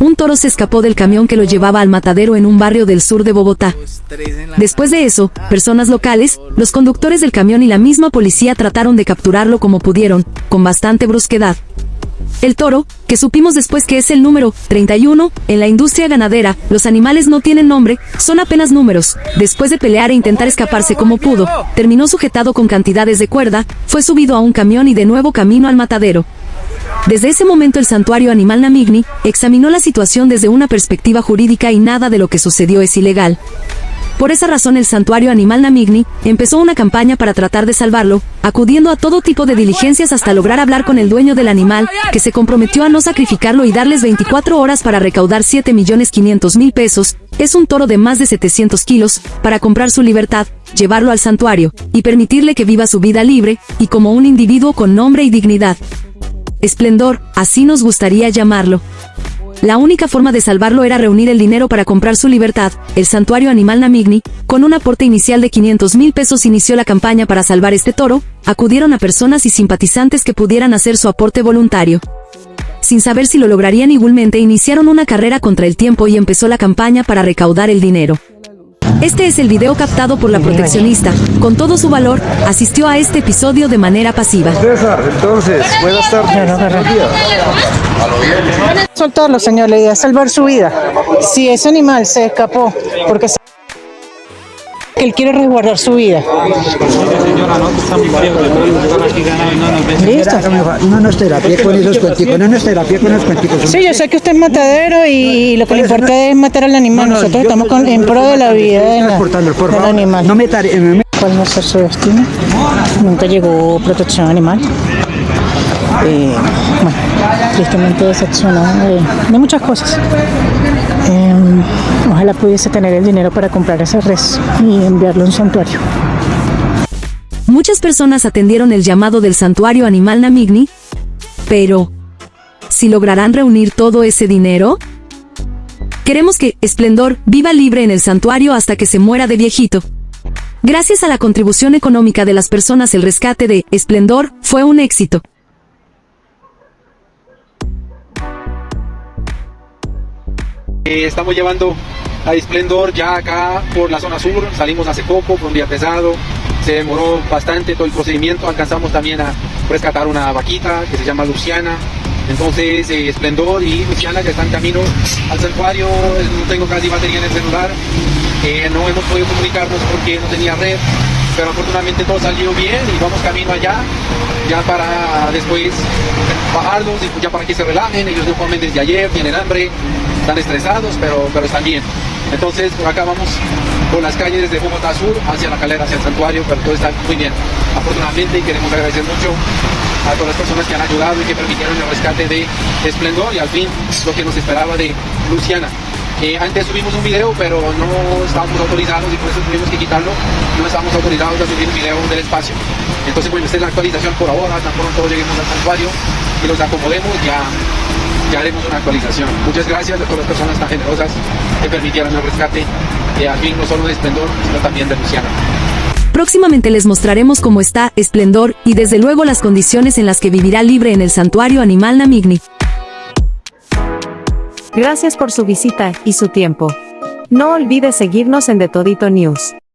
un toro se escapó del camión que lo llevaba al matadero en un barrio del sur de Bogotá. Después de eso, personas locales, los conductores del camión y la misma policía trataron de capturarlo como pudieron, con bastante brusquedad. El toro, que supimos después que es el número 31, en la industria ganadera, los animales no tienen nombre, son apenas números. Después de pelear e intentar escaparse como pudo, terminó sujetado con cantidades de cuerda, fue subido a un camión y de nuevo camino al matadero. Desde ese momento el santuario animal Namigni examinó la situación desde una perspectiva jurídica y nada de lo que sucedió es ilegal. Por esa razón el santuario animal Namigni empezó una campaña para tratar de salvarlo, acudiendo a todo tipo de diligencias hasta lograr hablar con el dueño del animal, que se comprometió a no sacrificarlo y darles 24 horas para recaudar 7 millones 500 mil pesos, es un toro de más de 700 kilos, para comprar su libertad, llevarlo al santuario, y permitirle que viva su vida libre, y como un individuo con nombre y dignidad. Esplendor, así nos gustaría llamarlo. La única forma de salvarlo era reunir el dinero para comprar su libertad. El santuario animal Namigni, con un aporte inicial de 500 mil pesos inició la campaña para salvar este toro, acudieron a personas y simpatizantes que pudieran hacer su aporte voluntario. Sin saber si lo lograrían igualmente iniciaron una carrera contra el tiempo y empezó la campaña para recaudar el dinero. Este es el video captado por la proteccionista. Con todo su valor, asistió a este episodio de manera pasiva. César, entonces, buenas tardes. Soltarlo, señor, la idea es salvar su vida. Si ese animal se escapó porque se- él quiere resguardar su vida. Listo. No nos terapia con esos cuenticos, no nos terapia con los cuenticos. Sí, yo sé que usted es matadero y lo que le importa es matar al animal. Nosotros estamos con- en pro de la vida del animal. No me eh, me- ¿Cuál va a ser su destino? Nunca llegó protección animal. Eh, bueno, tristemente decepcionado de, de muchas cosas. Eh, ojalá pudiese tener el dinero para comprar ese res y enviarlo a un santuario. Muchas personas atendieron el llamado del santuario animal Namigni, pero ¿si lograrán reunir todo ese dinero? Queremos que Esplendor viva libre en el santuario hasta que se muera de viejito. Gracias a la contribución económica de las personas el rescate de Esplendor fue un éxito. Eh, estamos llevando a Esplendor ya acá por la zona sur, salimos hace poco, fue un día pesado, se demoró bastante todo el procedimiento, alcanzamos también a rescatar una vaquita que se llama Luciana, entonces eh, Esplendor y Luciana ya están camino al santuario, no tengo casi batería en el celular, eh, no hemos podido comunicarnos porque no tenía red, pero afortunadamente todo salió bien y vamos camino allá, ya para después bajarlos ya para que se relajen, ellos no comen desde ayer, tienen hambre, están estresados, pero, pero están bien. Entonces por acá vamos por las calles desde Bogotá Sur hacia la calera, hacia el santuario, pero todo está muy bien. Afortunadamente y queremos agradecer mucho a todas las personas que han ayudado y que permitieron el rescate de Esplendor y al fin lo que nos esperaba de Luciana. Eh, antes subimos un video, pero no estábamos autorizados y por eso tuvimos que quitarlo. No estábamos autorizados a subir un video del espacio. Entonces, bueno, esta es la actualización por ahora. Tan pronto lleguemos al santuario y los acomodemos, ya, ya haremos una actualización. Muchas gracias a todas las personas tan generosas que permitieron el rescate, eh, al fin no solo de Esplendor, sino también de Luciana. Próximamente les mostraremos cómo está Esplendor y desde luego las condiciones en las que vivirá libre en el santuario animal Namigni. Gracias por su visita y su tiempo. No olvide seguirnos en The Todito News.